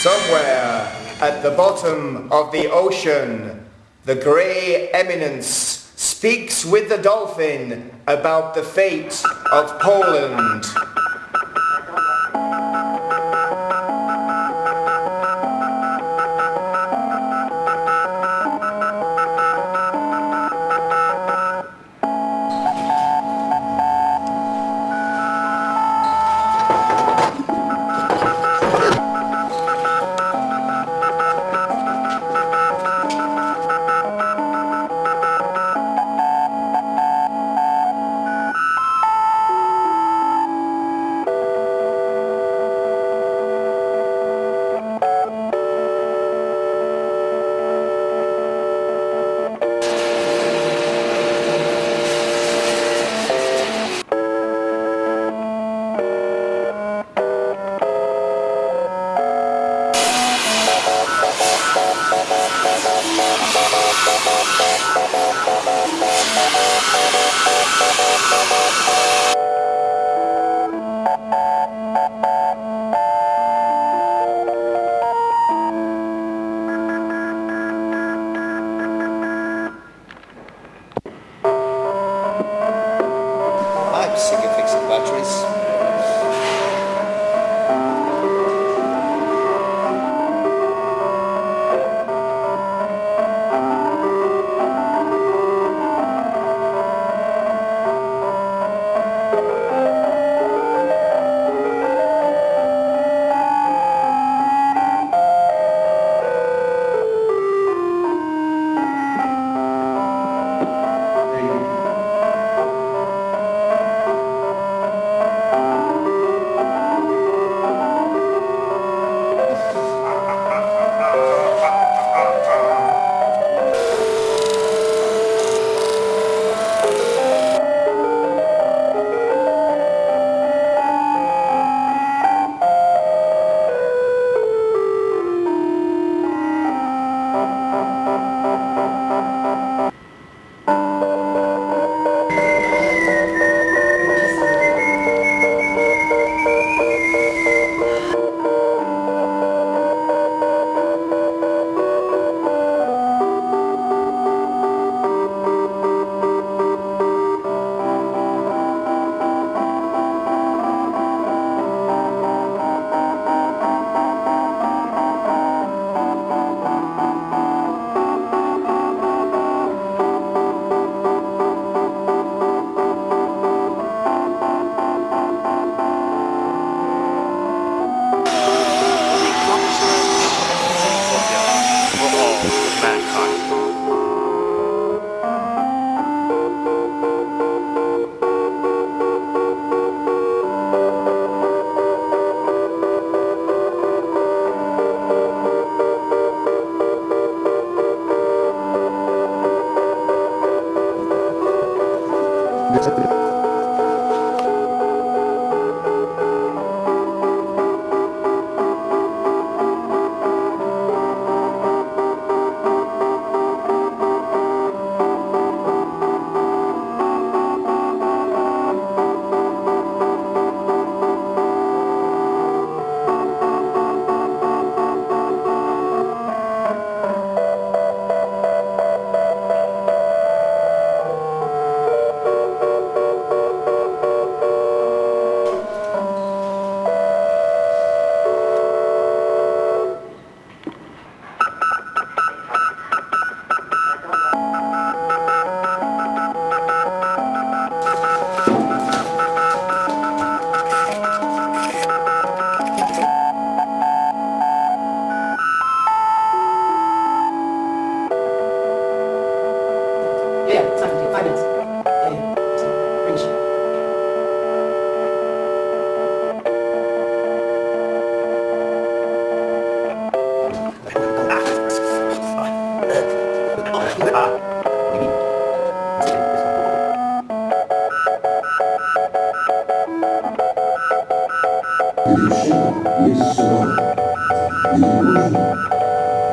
Somewhere at the bottom of the ocean, the grey eminence speaks with the dolphin about the fate of Poland. Fixing batteries.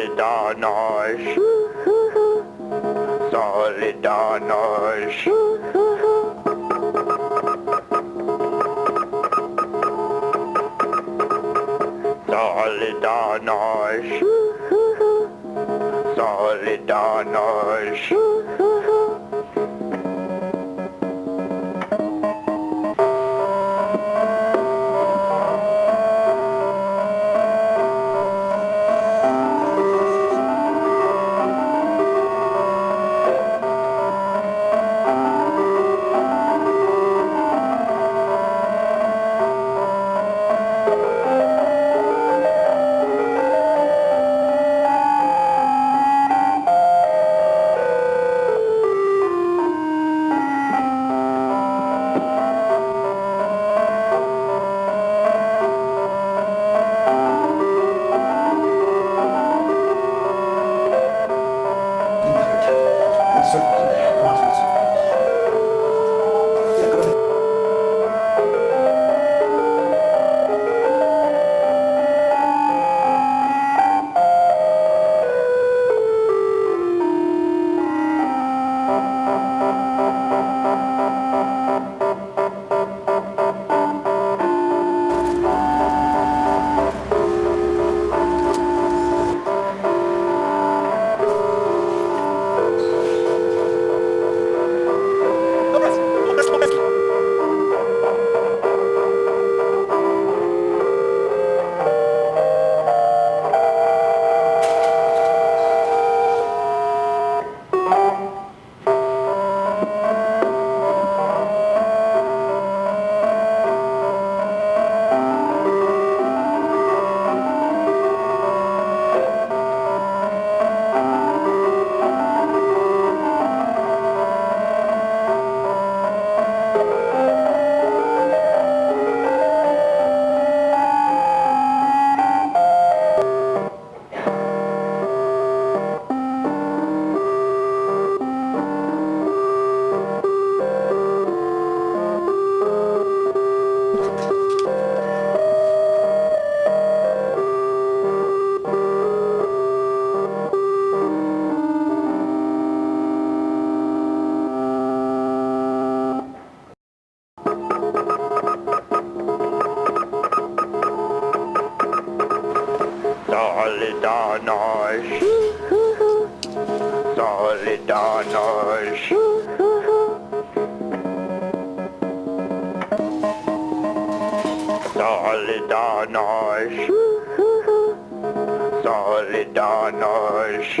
Solidarność. Solidarność. Solidarność. Solidarność. Solidarność. Solidarność.